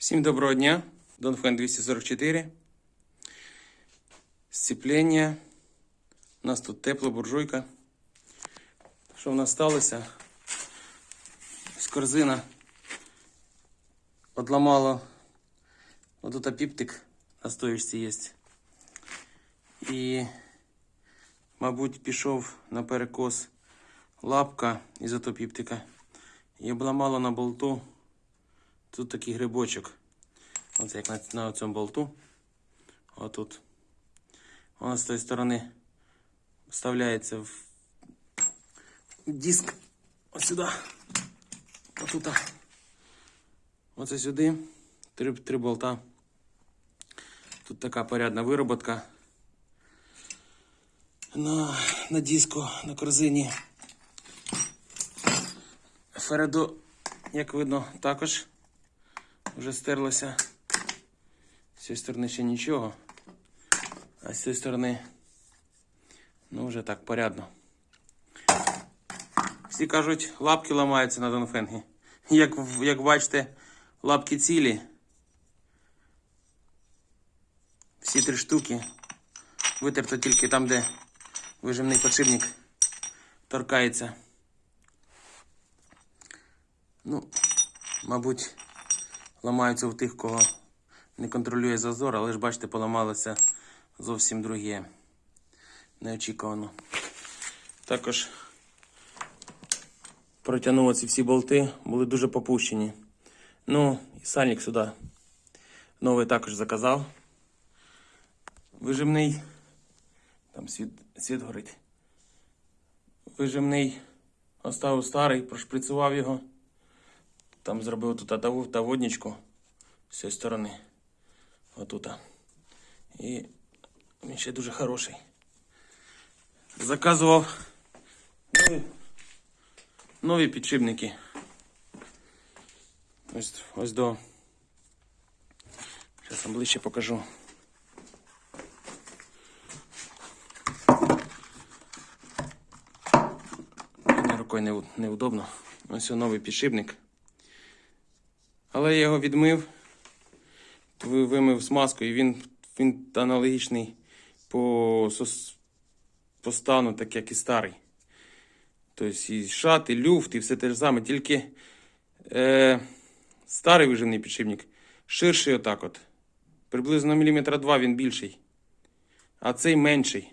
Всім доброго дня. Донфен 244. Сцеплення. У нас тут тепла буржуйка. Що в нас сталося? З корзина одламало. Отут піптик на стоїчці є. І, мабуть, пішов на перекос лапка із ото піптика. І обламало на болту. Тут такий грибочок. Оце як на, на цьому болту. Отут. Воно з тої сторони вставляється в диск. Ось сюди. Отут. Оце сюди. Три, три болта. Тут така порядна вироботка. На, на диску, на корзині. Фередо, як видно, також вже стерлося. З цієї сторони ще нічого. А з цієї сторони, ну, вже так порядно. Всі кажуть, лапки ламаються на Донфенгі. Як, як бачите, лапки цілі. Всі три штуки. Витерто тільки там, де вижимний подшипник торкається. Ну, мабуть, ламаються у тих, кого не контролює зазор, але ж бачите, поламалося зовсім друге. Неочікувано. Також протягнуло ці всі болти, були дуже попущені. Ну, і сальник сюди новий також заказав. Вижимний. Там світ, світ горить. Вижимний оставив старий, прошприцював його. Там зробив тут таву- таводничку з цієї сторони. Отута. І він ще дуже хороший. Заказував нові, нові підшипники. Ось, ось до. Зараз вам ближче покажу. Рукою неудобно. Ось новий підшипник. Але я його відмив, вимив смазкою, і він, він аналогічний по, по стану, так як і старий. Тобто і шат, і люфт, і все те ж саме. Тільки е, старий виживний підшипник ширший отак от. Приблизно міліметра два він більший. А цей менший.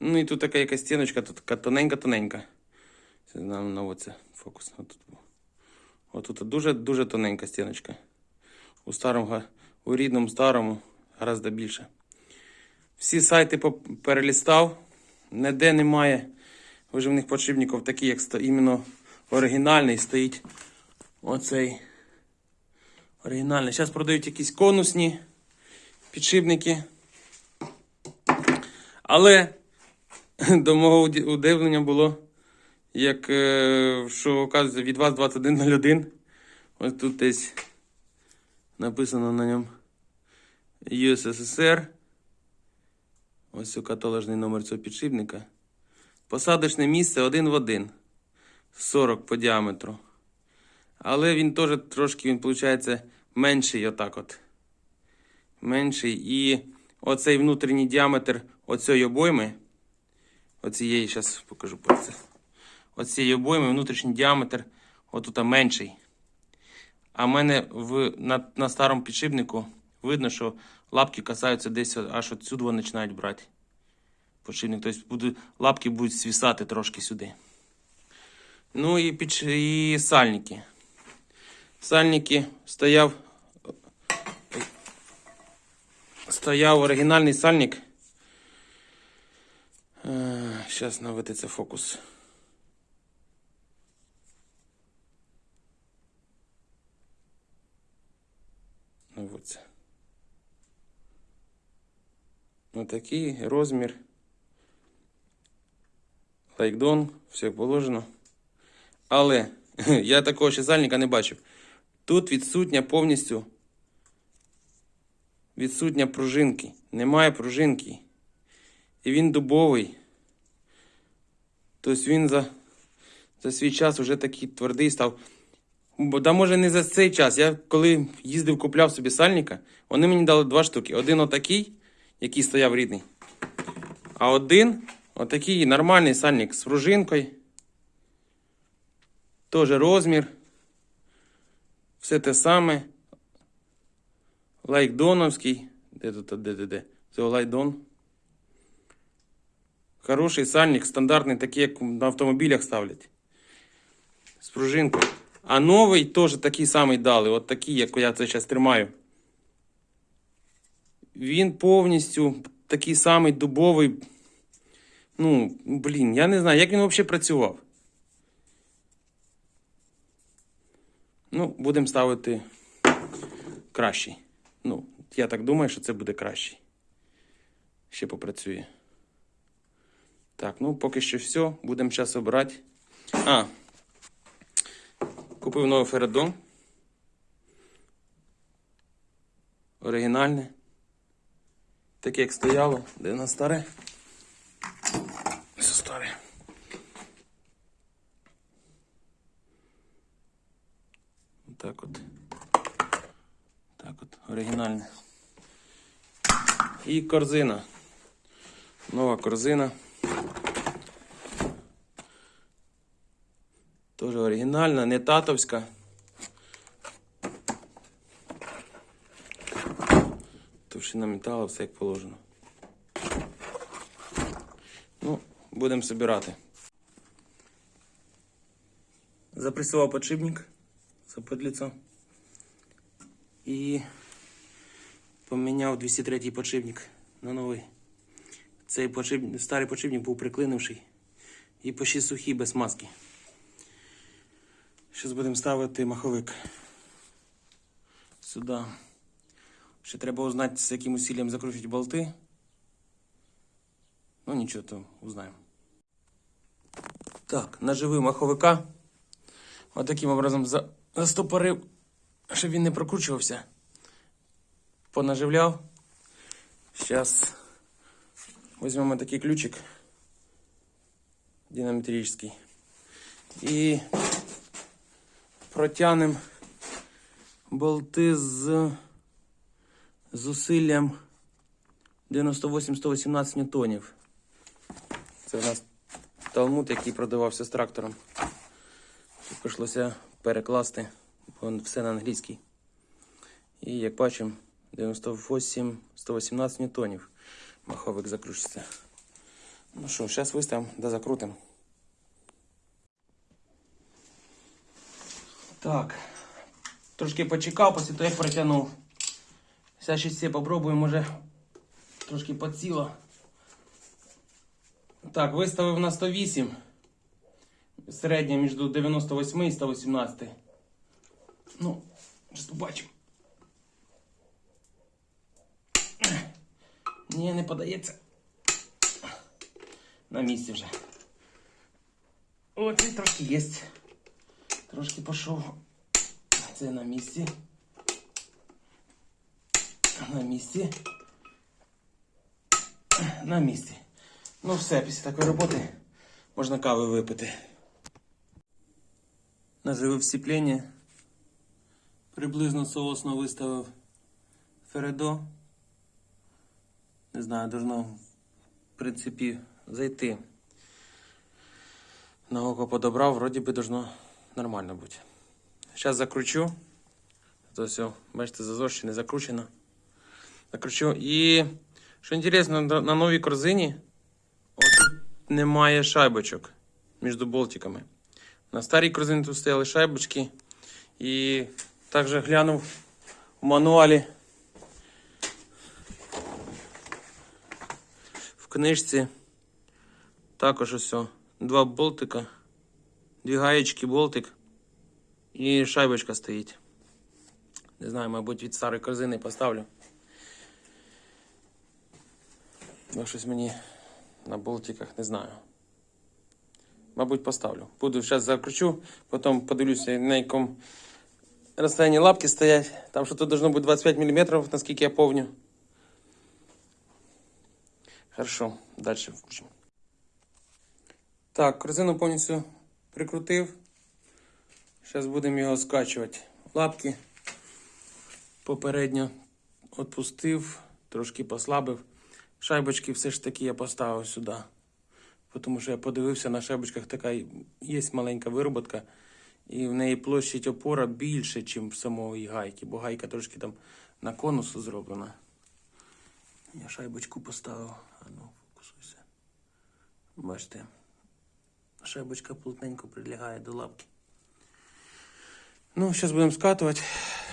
Ну і тут така якась стіночка, тут тоненька-тоненька. Це на, на оце фокус. Отут. Отут дуже-дуже тоненька стіночка. У старому, у рідному старому гораздо більше. Всі сайти перелістав. Ніде немає виживних подшипників, такі, як іменно оригінальний стоїть оцей оригінальний. Зараз продають якісь конусні підшипники. Але до мого удивлення було, як е, що оказується від вас 2101. Ось тут десь написано на ньому USSR. Ось у каталожний номер цього підшипника. Посадочне місце один в один. 40 по діаметру. Але він теж трошки, він, виходить, менший отак от. Менший. І оцей внутрішній діаметр оцієї обойми. Оцієї, зараз покажу про це. Оцієї обойми внутрішній діаметр отут менший. А в мене в, на, на старому підшипнику видно, що лапки касаються десь аж отсюди вони починають брати. Подшипник. Тобто буде, лапки будуть свисати трошки сюди. Ну і, підш... і сальники. Сальники стояв. Стояв оригінальний сальник. Зараз наведеться фокус. От. Отакий розмір. Лайкдон, все положено. Але я такого ще сальника не бачив. Тут відсутня повністю відсутня пружинки. Немає пружинки. І він дубовий. Тобто він за, за свій час вже такий твердий став. Бо да може не за цей час. Я коли їздив, купляв собі сальника, вони мені дали два штуки. Один отакий, який стояв рідний. А один отакий нормальний сальник з пружинкою. Тоже розмір. Все те саме. Лайкдоновський. Де тут, де, де, де? Це лайдон. Хороший сальник, стандартний, такий, як на автомобілях ставлять. З пружинкою. А новий теж такий самий дали. От такий, як я це зараз тримаю. Він повністю такий самий дубовий. Ну, блін, я не знаю, як він взагалі працював. Ну, будемо ставити кращий. Ну, я так думаю, що це буде кращий. Ще попрацює. Так, ну поки що все. Будемо зараз обирати. А. Купив новий Ферадон. Оригінальне. Таке, як стояло. Де на старе? Все старе. Так от. Так от, оригінальне. І корзина. Нова корзина. Оригінальна, не татовська. Товщина металу, все як положено. Ну, будемо збирати. Запресував подшипник заподліцо. І поміняв 203-й подшипник на новий. Цей подшипник, старий подшипник був приклинивший і почти сухий без маски. Зараз будемо ставити маховик сюди. Ще треба узнати, з яким усиллям закручувати болти. Ну нічого, то узнаємо. Так, наживив маховика. От таким образом за... застопорив, щоб він не прокручувався. Понаживляв. Зараз візьмемо такий ключик динамітричний. І протягнемо болти з зусиллям 98-118 ньютонів. Це у нас талмуд, який продавався з трактором. Прийшлося перекласти, бо все на англійський. І як бачимо, 98-118 ньютонів маховик закручиться. Ну що, зараз виставимо да закрутимо. Так. Трошки почекав, після того як протягнув. Зараз ще все попробуємо, може трошки поціло. Так, виставив на 108. Середня між 98 і 118. Ну, зараз побачимо. Ні, не подається. На місці вже. О, це трошки є. Трошки пішов. Це на місці. На місці. На місці. Ну все, після такої роботи можна кави випити. Наживив сцеплення. Приблизно соосно виставив Фередо. Не знаю, должно в принципі зайти. На око подобрав, вроді би должно нормально бути. Зараз закручу. То все, бачите, зазор не закручено. Закручу. І що інтересно, на новій корзині отут немає шайбочок між болтиками. На старій корзині тут стояли шайбочки. І також глянув в мануалі. В книжці також ось два болтика, дві гаєчки, болтик і шайбочка стоїть. Не знаю, мабуть, від старої корзини поставлю. Бо щось мені на болтиках не знаю. Мабуть, поставлю. Буду зараз закручу, потім подивлюся, на якому розстоянні лапки стоять. Там що тут должно бути 25 мм, наскільки я помню. Хорошо, далі включимо. Так, корзину повністю прикрутив. Зараз будемо його скачувати. Лапки попередньо відпустив, трошки послабив. Шайбочки все ж таки я поставив сюди. Тому що я подивився, на шайбочках така є маленька вироботка, і в неї площадь опора більше, ніж в самої гайки, бо гайка трошки там на конусу зроблена. Я шайбочку поставив. А ну, фокусуйся. Бачите, шайбочка плотненько прилягає до лапки. Ну, зараз будемо скатувати.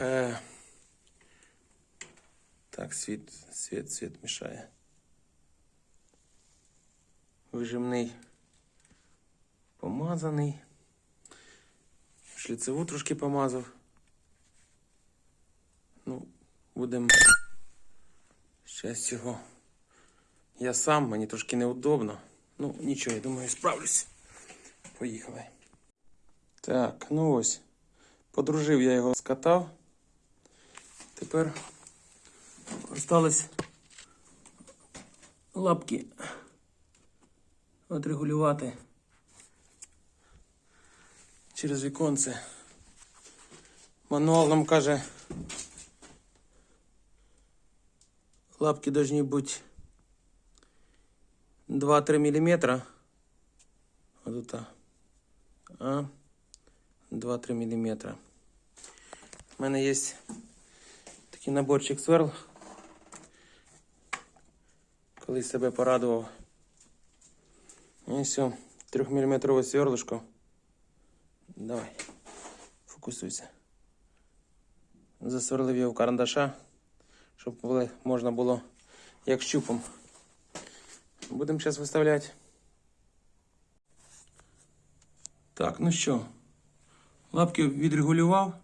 Е, Так, світ, світ, світ мішає. Вижимний помазаний. Шліцеву трошки помазав. Ну, будемо щас його. Я сам, мені трошки неудобно. Ну, нічого, я думаю, справлюсь. Поїхали. Так, ну ось. Подружив я його, скатав. Тепер осталось лапки отрегулювати через віконце. Мануал нам каже, лапки должны бути 2-3 мм. Вот это. А 2-3 мм. У мене є такий наборчик сверл. Колись себе порадував. І все, 3 мм сверлишко. Давай, фокусуйся. Засверлив його в карандаша, щоб можна було як щупом. Будемо зараз виставляти. Так, ну що, лапки відрегулював.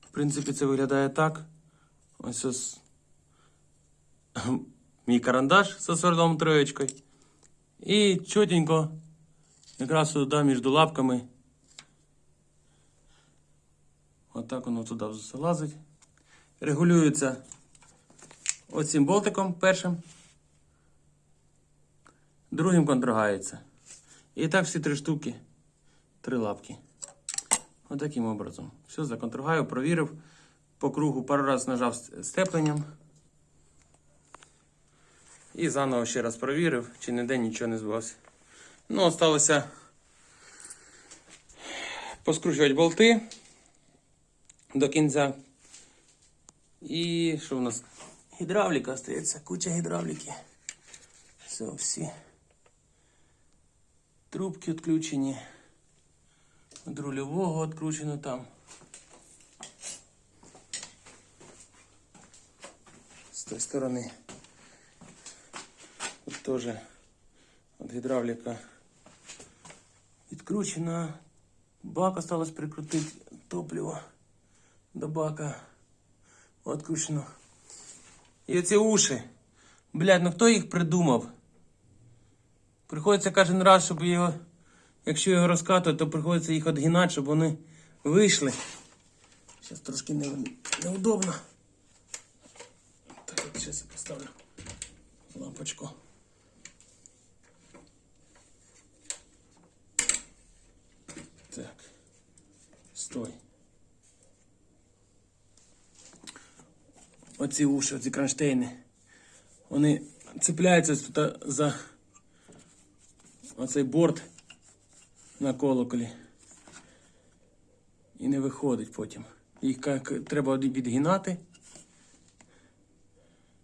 В принципі, це виглядає так. Ось ось мій карандаш зі сверлом троєчкою. І чотенько, якраз туди між лапками. Отак воно туди залазить. Регулюється оцим болтиком першим. Другим контрагається. І так всі три штуки, три лапки. Отаким образом. Все, законтрагаю, провірив. По кругу пару раз нажав степленням. І заново ще раз провірив, чи ніде нічого не збилося. Ну, осталося поскручувати болти до кінця. І що у нас? Гідравліка остається, куча гідравліки. Все, всі. Трубки відключені. Від рульового відключено там. З тої сторони. Тут теж от гідравліка відкручена. Бак осталось прикрутити топливо до бака. Відкручено. І оці уші. Блядь, ну хто їх придумав? Приходиться кожен раз, щоб його, якщо його розкатувати, то приходиться їх відгинати, щоб вони вийшли. Зараз трошки не, неудобно. Так, от зараз я поставлю лампочку. Так. Стой. Оці уші, оці кронштейни. Вони цепляються тут за оцей борт на колоколі. І не виходить потім. Їх треба від- відгинати,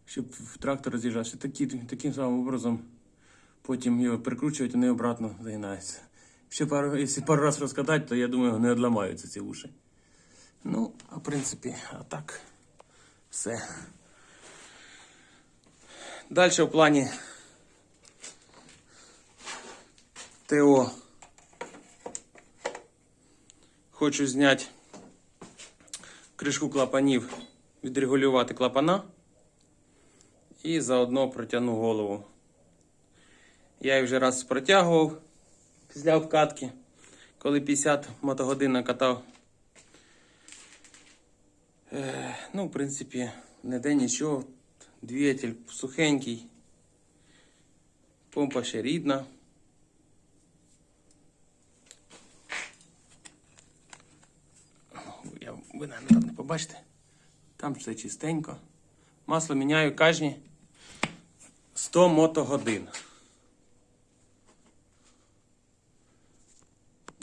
щоб трактор роз'їжджався. Такі, таким самим образом потім його прикручують, вони обратно загинаються. Ще пару, якщо пару раз розкатати, то я думаю, не одламаються ці уші. Ну, а в принципі, а так, все. Далі в плані ТО. Хочу зняти кришку клапанів, відрегулювати клапана і заодно протягну голову. Я її вже раз протягував після обкатки, коли 50 мотогодин накатав. Е, ну, в принципі, не де нічого. Двигатель сухенький. Помпа ще рідна. Побачите? Там все чистенько. Масло міняю кожні 100 мотогодин.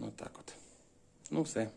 Отак от. Ну все.